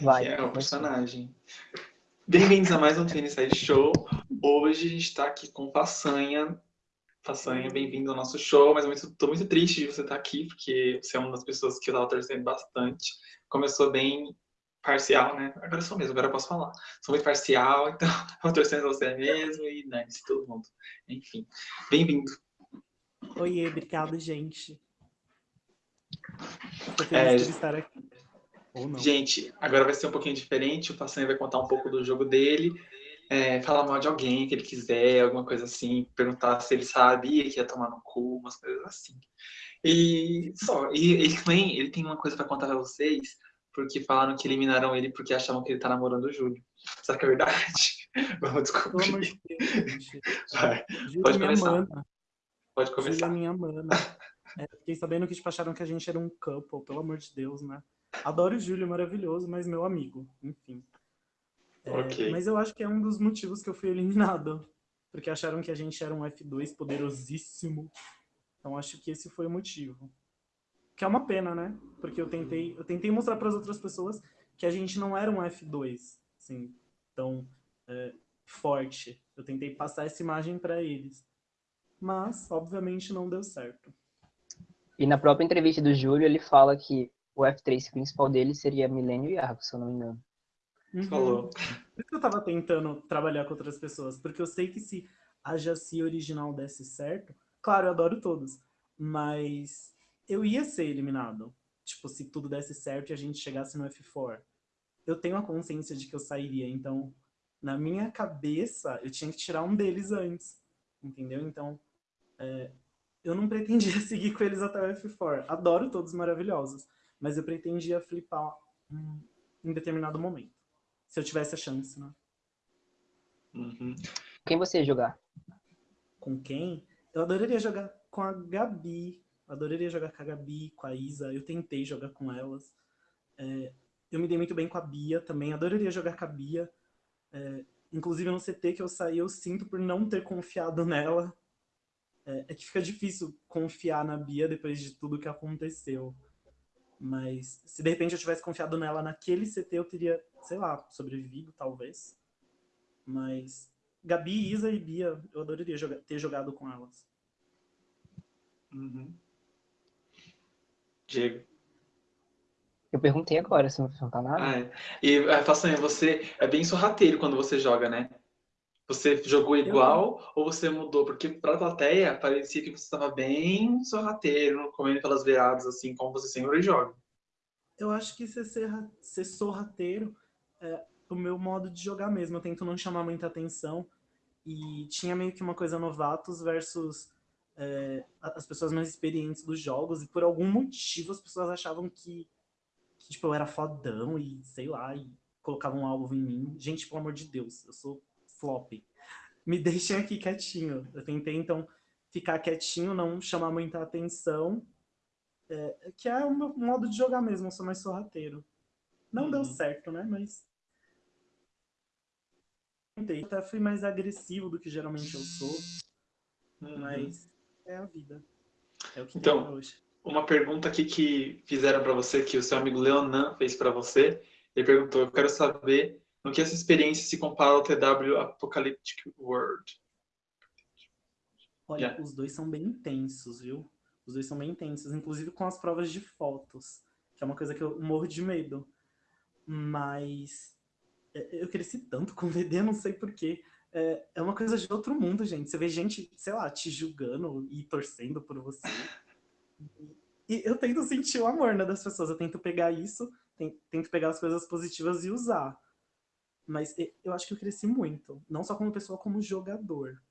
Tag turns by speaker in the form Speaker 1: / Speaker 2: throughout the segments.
Speaker 1: Vai.
Speaker 2: Que é o personagem. Bem-vindos a mais um Tênis Side Show. Hoje a gente está aqui com Façanha. Façanha, bem-vindo ao nosso show, mas estou muito triste de você estar aqui, porque você é uma das pessoas que eu estava torcendo bastante. Começou bem parcial, né? Agora sou mesmo, agora eu posso falar. Sou muito parcial, então eu torcendo você mesmo e né, todo mundo. Enfim, bem-vindo.
Speaker 3: Oiê, obrigado, gente. Tô feliz
Speaker 2: É,
Speaker 3: por estar aqui.
Speaker 2: Gente, agora vai ser um pouquinho diferente. O Façanha vai contar um pouco do jogo dele, é, falar mal de alguém que ele quiser, alguma coisa assim, perguntar se ele sabia que ia tomar no cu, umas coisas assim. E só, e ele também ele tem uma coisa pra contar pra vocês, porque falaram que eliminaram ele porque achavam que ele tá namorando o Júlio. Será que é verdade? Vamos descobrir. Vai,
Speaker 3: Júlia
Speaker 2: Pode
Speaker 3: é
Speaker 2: começar.
Speaker 3: mana.
Speaker 2: pode
Speaker 3: Júlia é
Speaker 2: começar.
Speaker 3: minha mana. É, fiquei sabendo que tipo, acharam que a gente era um couple, pelo amor de Deus, né? Adoro o Júlio, maravilhoso, mas meu amigo, enfim. É,
Speaker 2: Ok.
Speaker 3: Mas eu acho que é um dos motivos que eu fui eliminado. Porque acharam que a gente era um F2 poderosíssimo. Então acho que esse foi o motivo. Que é uma pena, né? Porque eu tentei, eu tentei mostrar para as outras pessoas que a gente não era um F2, assim, tão é, forte. Eu tentei passar essa imagem para eles. Mas, obviamente, não deu certo.
Speaker 1: E na própria entrevista do Júlio, ele fala que o F3 principal dele seria Milênio e Argo, se eu não me engano.
Speaker 3: Uhum.
Speaker 2: Falou.
Speaker 3: Por isso que eu tava tentando trabalhar com outras pessoas, porque eu sei que se a Jaci original desse certo, claro, eu adoro todos, mas eu ia ser eliminado. Tipo, se tudo desse certo e a gente chegasse no F4. Eu tenho a consciência de que eu sairia, então, na minha cabeça, eu tinha que tirar um deles antes, entendeu? Então, é, eu não pretendia seguir com eles até o F4. Adoro todos maravilhosos, mas eu pretendia flipar em determinado momento. Se eu tivesse a chance, né?
Speaker 2: Uhum.
Speaker 1: Quem você ia jogar?
Speaker 3: Com quem? Eu adoraria jogar com a Gabi. Eu adoraria jogar com a Gabi, com a Isa. Eu tentei jogar com elas. É, eu me dei muito bem com a Bia também. Adoraria jogar com a Bia. É, inclusive no CT que eu saí, eu sinto por não ter confiado nela. É, é que fica difícil confiar na Bia depois de tudo que aconteceu. Mas se de repente eu tivesse confiado nela naquele CT, eu teria, sei lá, sobrevivido, talvez. Mas Gabi, Isa e Bia, eu adoraria joga- ter jogado com elas.
Speaker 2: Uhum. Diego.
Speaker 1: Eu perguntei agora, você não perguntar nada.
Speaker 2: Ah, é. E é, Façanha, você é bem sorrateiro quando você joga, né? Você jogou igual ou você mudou? Porque pra plateia parecia que você estava bem sorrateiro, comendo pelas beiradas, assim, como você sempre joga.
Speaker 3: Eu acho que ser, serra- ser sorrateiro é o meu modo de jogar mesmo. Eu tento não chamar muita atenção. E tinha meio que uma coisa novatos versus é, as pessoas mais experientes dos jogos. E por algum motivo as pessoas achavam que, que tipo, eu era fodão e sei lá, e colocavam um alvo em mim. Gente, pelo amor de Deus, eu sou flop. Me deixem aqui quietinho. Eu tentei, então, ficar quietinho, não chamar muita atenção. É, que é o meu modo de jogar mesmo, eu sou mais sorrateiro. Não deu
Speaker 2: Uhum.
Speaker 3: certo, né? Mas. Tentei. Até fui mais agressivo do que geralmente eu sou,
Speaker 2: Uhum.
Speaker 3: mas é a vida. É o que
Speaker 2: Então,
Speaker 3: hoje.
Speaker 2: Uma pergunta aqui que fizeram pra você, que o seu amigo Leonan fez pra você. Ele perguntou: Eu quero saber no que essa experiência se compara ao TW Apocalyptic World.
Speaker 3: Olha,
Speaker 2: Yeah.
Speaker 3: os dois são bem intensos, viu? Os dois são bem intensos, inclusive com as provas de fotos, que é uma coisa que eu morro de medo. Mas é, eu cresci tanto com VD, não sei porquê. É, é uma coisa de outro mundo, gente. Você vê gente, sei lá, te julgando e torcendo por você. E eu tento sentir o amor né, das pessoas. Eu tento pegar isso, ten- tento pegar as coisas positivas e usar. Mas eu acho que eu cresci muito. Não só como pessoa, como jogador.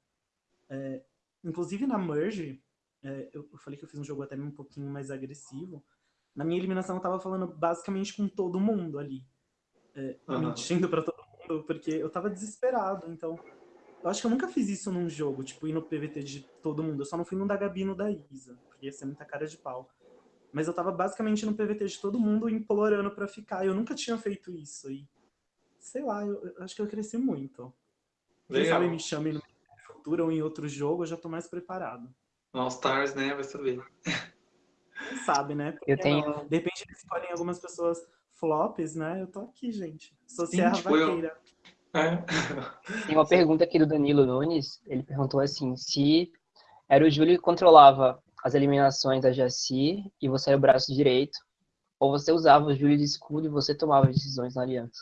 Speaker 3: É, inclusive na Merge, é, eu, falei que eu fiz um jogo até um pouquinho mais agressivo. Na minha eliminação eu tava falando basicamente com todo mundo ali. É,
Speaker 2: Aham.
Speaker 3: Mentindo pra todo mundo, porque eu tava desesperado. Então, eu acho que eu nunca fiz isso num jogo, tipo, ir no PVT de todo mundo. Eu só não fui no da Gabi e no da Isa, porque ia ser muita cara de pau. Mas eu tava basicamente no PVT de todo mundo implorando pra ficar. Eu nunca tinha feito isso. E, sei lá, eu, eu acho que eu cresci muito. Quem
Speaker 2: Legal.
Speaker 3: sabe me chame no futuro ou em outro jogo, eu já tô mais preparado.
Speaker 2: No All Stars, né? Vai saber.
Speaker 3: Quem sabe, né? Por
Speaker 1: Eu
Speaker 3: que
Speaker 1: tenho-?
Speaker 3: De repente eles escolhem algumas pessoas flops, né? Eu tô aqui, gente. Sou
Speaker 2: Sim,
Speaker 3: Serra
Speaker 2: tipo, eu-
Speaker 3: Vaqueira.
Speaker 2: É.
Speaker 1: Tem uma pergunta aqui do Danilo Nunes. Ele perguntou assim: se era o Júlio que controlava as eliminações da Jaci e você era o braço direito, ou você usava o Júlio de escudo e você tomava as decisões na aliança?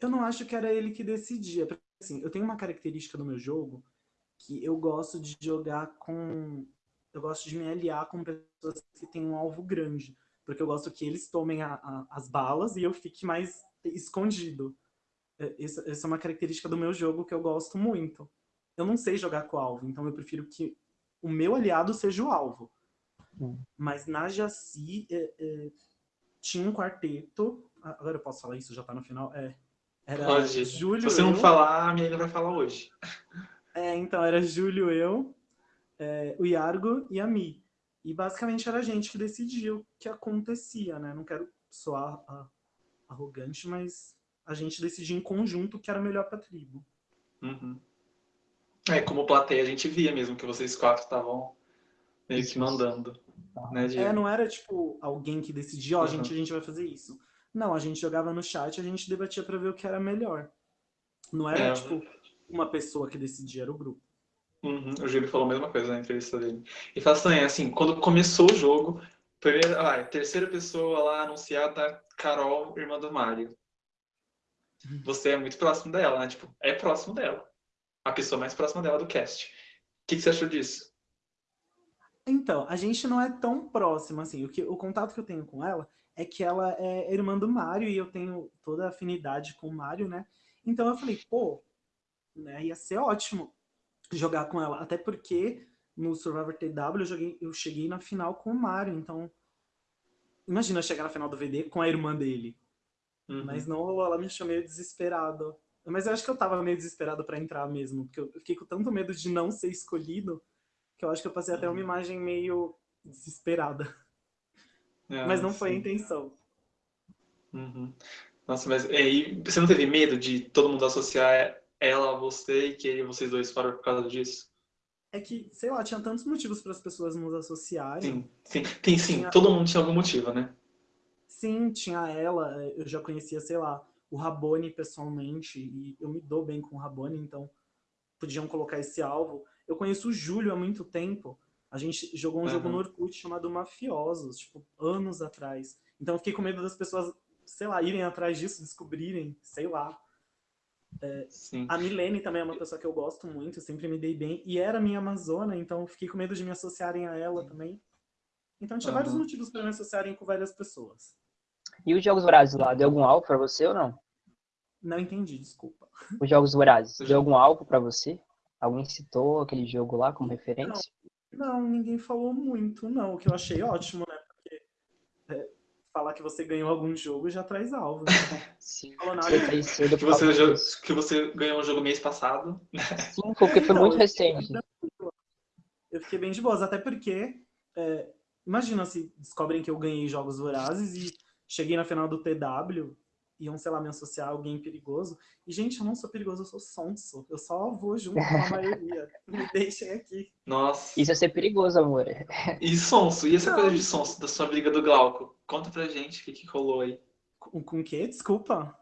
Speaker 3: Eu não acho que era ele que decidia. Assim, eu tenho uma característica no meu jogo que eu gosto de jogar com. Eu gosto de me aliar com pessoas que têm um alvo grande. Porque eu gosto que eles tomem a- a- as balas e eu fique mais escondido. É, Essa, essa é uma característica do meu jogo que eu gosto muito. Eu não sei jogar com o alvo, então eu prefiro que o meu aliado seja o alvo.
Speaker 1: Hum.
Speaker 3: Mas na Jaci é, é, tinha um quarteto. Agora eu posso falar isso? Já tá no final? É. Era
Speaker 2: Pode.
Speaker 3: Júlio.
Speaker 2: Se você não
Speaker 3: eu-
Speaker 2: falar, a menina vai falar hoje.
Speaker 3: É, então era Júlio, eu, é, o Iargo e a Mi. E basicamente era a gente que decidia o que acontecia, né? Não quero soar ah, arrogante, mas a gente decidia em conjunto o que era melhor pra tribo.
Speaker 2: Uhum. É, como plateia a gente via mesmo que vocês quatro estavam meio que mandando. Né, Diego?
Speaker 3: É, não era tipo alguém que decidia, ó,
Speaker 2: Uhum.
Speaker 3: gente, a gente vai fazer isso. Não, a gente jogava no chat, a gente debatia pra ver o que era melhor. Não era
Speaker 2: É.
Speaker 3: tipo uma pessoa que decidia, era o grupo.
Speaker 2: Uhum, O Júlio falou a mesma coisa na entrevista dele. E fala assim, assim, quando começou o jogo, primeira, ah, terceira pessoa lá anunciada, Carol, irmã do Mário. Você é muito próximo dela, né? Tipo, é próximo dela. A pessoa mais próxima dela do cast. O que, que você achou disso?
Speaker 3: Então, a gente não é tão próximo assim. O, que, o contato que eu tenho com ela é que ela é irmã do Mário e eu tenho toda a afinidade com o Mário, né? Então eu falei, pô, né, ia ser ótimo jogar com ela. Até porque no Survivor TW eu, joguei, eu cheguei na final com o Mário. Então, imagina eu chegar na final do VD com a irmã dele.
Speaker 2: Uhum.
Speaker 3: Mas não rolou, ela me achou meio desesperado. Mas eu acho que eu tava meio desesperado pra entrar mesmo, porque eu fiquei com tanto medo de não ser escolhido, que eu acho que eu passei até uma
Speaker 2: Uhum.
Speaker 3: imagem meio desesperada.
Speaker 2: Ah,
Speaker 3: Mas não foi a
Speaker 2: sim.
Speaker 3: intenção.
Speaker 2: Uhum. Nossa, mas aí você não teve medo de todo mundo associar ela a você e que vocês dois foram por causa disso?
Speaker 3: É que, sei lá, tinha tantos motivos para as pessoas nos associarem.
Speaker 2: Sim, sim. Tem sim,
Speaker 3: Tinha-
Speaker 2: todo mundo tinha algum motivo, né?
Speaker 3: Sim, tinha ela, eu já conhecia, sei lá, o Rabone pessoalmente, e eu me dou bem com o Rabone, então podiam colocar esse alvo. Eu conheço o Júlio há muito tempo. A gente jogou um jogo
Speaker 2: Aham.
Speaker 3: no Orkut chamado Mafiosos, tipo, anos atrás. Então eu fiquei com medo das pessoas, sei lá, irem atrás disso, descobrirem, sei lá.
Speaker 2: Sim.
Speaker 3: A Milene também é uma pessoa que eu gosto muito, sempre me dei bem. E era minha Amazona, então eu fiquei com medo de me associarem a ela também. Então tinha vários
Speaker 2: Aham.
Speaker 3: motivos para me associarem com várias pessoas.
Speaker 1: E os Jogos Vorazes lá, deu algum alvo pra você ou não?
Speaker 3: Não entendi, desculpa.
Speaker 1: Os Jogos Vorazes, deu algum alvo pra você? Alguém citou aquele jogo lá como referência?
Speaker 3: Não, ninguém falou muito, não. O que eu achei ótimo, né? Porque é, falar que você ganhou algum jogo já traz alvo. Né?
Speaker 1: Sim.
Speaker 3: Falou nada.
Speaker 2: Que
Speaker 1: causa
Speaker 2: você, que você ganhou um jogo mês passado.
Speaker 1: Sim, porque foi
Speaker 3: Então,
Speaker 1: muito
Speaker 3: eu-
Speaker 1: recente.
Speaker 3: Eu fiquei bem de boas, até porque é, imagina se descobrem que eu ganhei jogos vorazes e cheguei na final do TW, iam, sei lá, me associar a alguém perigoso. E, gente, eu não sou perigoso, eu sou sonso. Eu só vou junto com a maioria. Me deixem aqui.
Speaker 2: Nossa.
Speaker 1: Isso é ser perigoso, amor.
Speaker 2: E sonso? E essa
Speaker 3: Não.
Speaker 2: coisa de sonso da sua briga do Glauco? Conta pra gente o que, que rolou aí.
Speaker 3: Com, com o quê? Desculpa.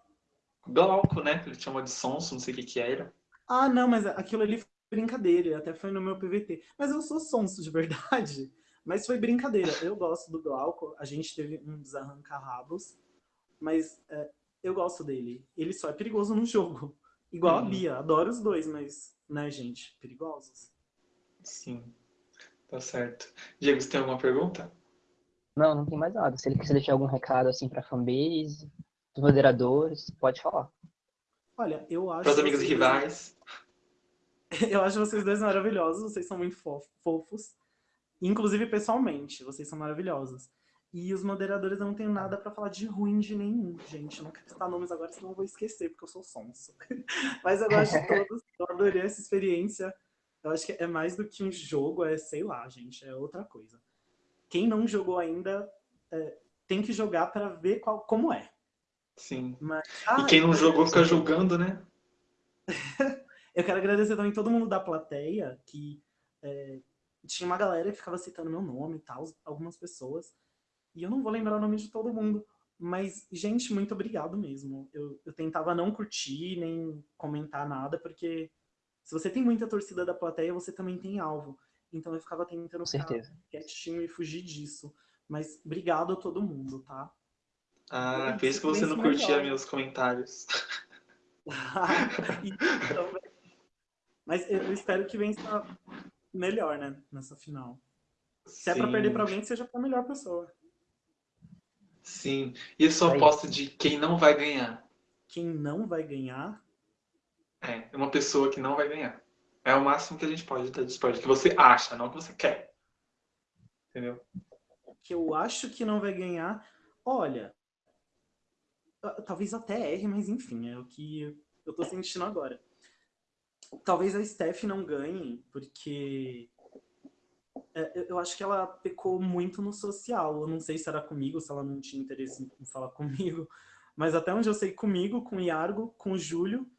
Speaker 2: Glauco, né? Que ele chamou de sonso, não sei o que que era.
Speaker 3: Ah, não, mas aquilo ali foi brincadeira, até foi no meu PVT. Mas eu sou sonso de verdade. Mas foi brincadeira. Eu gosto do Glauco, a gente teve uns arranca-rabos, mas é, eu gosto dele. Ele só é perigoso no jogo. Igual a
Speaker 2: Uhum.
Speaker 3: Bia, adoro os dois, mas, né, gente, perigosos.
Speaker 2: Sim. Tá certo. Diego, você tem alguma pergunta?
Speaker 1: Não, não tem mais nada. Se ele quiser deixar algum recado assim pra fanbase, dos moderadores, pode falar.
Speaker 3: Olha, eu acho.
Speaker 2: Para os amigos e
Speaker 3: vocês dois-
Speaker 2: rivais.
Speaker 3: Eu acho vocês dois maravilhosos, vocês são muito fo- fofos. Inclusive pessoalmente, vocês são maravilhosos. E os moderadores eu não tenho nada pra falar de ruim de nenhum, gente. Eu não quero citar nomes agora, senão eu vou esquecer, porque eu sou sonso. Mas eu gosto de todos, eu adorei essa experiência. Eu acho que é mais do que um jogo, é, sei lá, gente, é outra coisa. Quem não jogou ainda é, tem que jogar pra ver qual, como é.
Speaker 2: Sim.
Speaker 3: Mas,
Speaker 2: E
Speaker 3: Ah,
Speaker 2: quem não jogou fica julgando, né?
Speaker 3: Eu quero agradecer também todo mundo da plateia, que é, tinha uma galera que ficava citando meu nome e tal, algumas pessoas. E eu não vou lembrar o nome de todo mundo. Mas, gente, muito obrigado mesmo. Eu, eu tentava não curtir, nem comentar nada, porque se você tem muita torcida da plateia, você também tem alvo. Então eu ficava tentando ficar quietinho e fugir disso. Mas obrigado a todo mundo, tá?
Speaker 2: Ah, por isso que você não
Speaker 3: silêncio
Speaker 2: curtia
Speaker 3: melhor.
Speaker 2: meus comentários.
Speaker 3: E também- Mas eu eu espero que vença melhor, né? Nessa final. Se é pra
Speaker 2: Sim.
Speaker 3: perder pra alguém, seja pra melhor pessoa.
Speaker 2: Sim. E a sua
Speaker 1: Aí.
Speaker 2: aposta de quem não vai ganhar?
Speaker 3: Quem não vai ganhar,
Speaker 2: É, uma pessoa que não vai ganhar. É o máximo que a gente pode dar de spoiler. Que você acha, não que você quer. Entendeu?
Speaker 3: que eu acho que não vai ganhar. Olha, talvez até erre, mas enfim, é o que eu tô sentindo agora. Talvez a Steph não ganhe, porque é, eu- acho que ela pecou muito no social. Eu não sei se era comigo, se ela não tinha interesse em falar comigo, mas até onde eu sei, comigo, com o Iargo, com o Júlio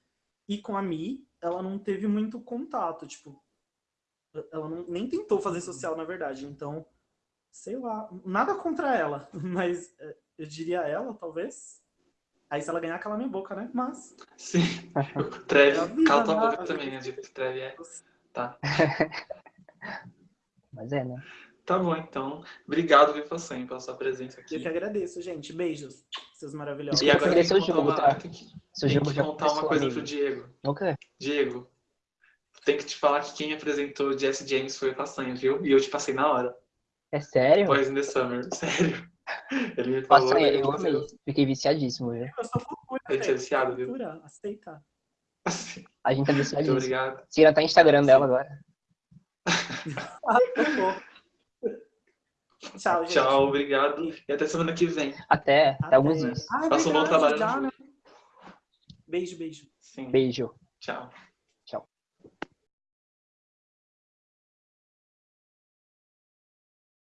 Speaker 3: e com a Mi, ela não teve muito contato. Tipo, ela não- nem tentou fazer social, na verdade. Então, sei lá, nada contra ela, mas é, eu diria ela, talvez. Aí se ela ganhar, cala minha boca, né? Mas.
Speaker 2: Sim.
Speaker 3: É a
Speaker 2: Treve,
Speaker 3: vida,
Speaker 2: cala tua
Speaker 3: né?
Speaker 2: boca também, né? Que Treve é. Tá.
Speaker 1: Mas é, né?
Speaker 2: Tá bom, então. Obrigado, Viva Façanha, pela sua presença
Speaker 3: Eu que
Speaker 2: aqui.
Speaker 3: agradeço, gente. Beijos, seus maravilhosos.
Speaker 2: E agora
Speaker 1: eu
Speaker 2: tem que
Speaker 1: seu
Speaker 2: contar
Speaker 1: jogo,
Speaker 2: uma,
Speaker 1: tá?
Speaker 2: tem que,
Speaker 1: Seu
Speaker 2: tem
Speaker 1: jogo
Speaker 2: que
Speaker 1: já
Speaker 2: contar uma coisa
Speaker 1: amigo.
Speaker 2: pro Diego.
Speaker 1: Nunca?
Speaker 2: Diego, tem que te falar que quem apresentou Jesse James foi o Façanha, viu? E eu te passei na hora.
Speaker 1: É sério?
Speaker 2: Boys in the Summer. Sério. Ele me falou. Ele
Speaker 1: eu
Speaker 2: me
Speaker 1: amei. Fiquei viciadíssimo, viu?
Speaker 3: Eu sou fofura,
Speaker 2: A gente é viciado, viu?
Speaker 3: Fofura, aceita.
Speaker 2: Assim,
Speaker 1: A gente tá
Speaker 2: Muito
Speaker 1: viciadíssimo.
Speaker 2: obrigado.
Speaker 1: Siga até o Instagram dela agora.
Speaker 3: Tchau, gente.
Speaker 2: Tchau, obrigado. E até semana que vem.
Speaker 1: Até, até alguns dias.
Speaker 3: Ah, é
Speaker 2: Faça um bom trabalho
Speaker 3: já, né? Beijo, beijo.
Speaker 2: Sim.
Speaker 1: Beijo.
Speaker 2: Tchau.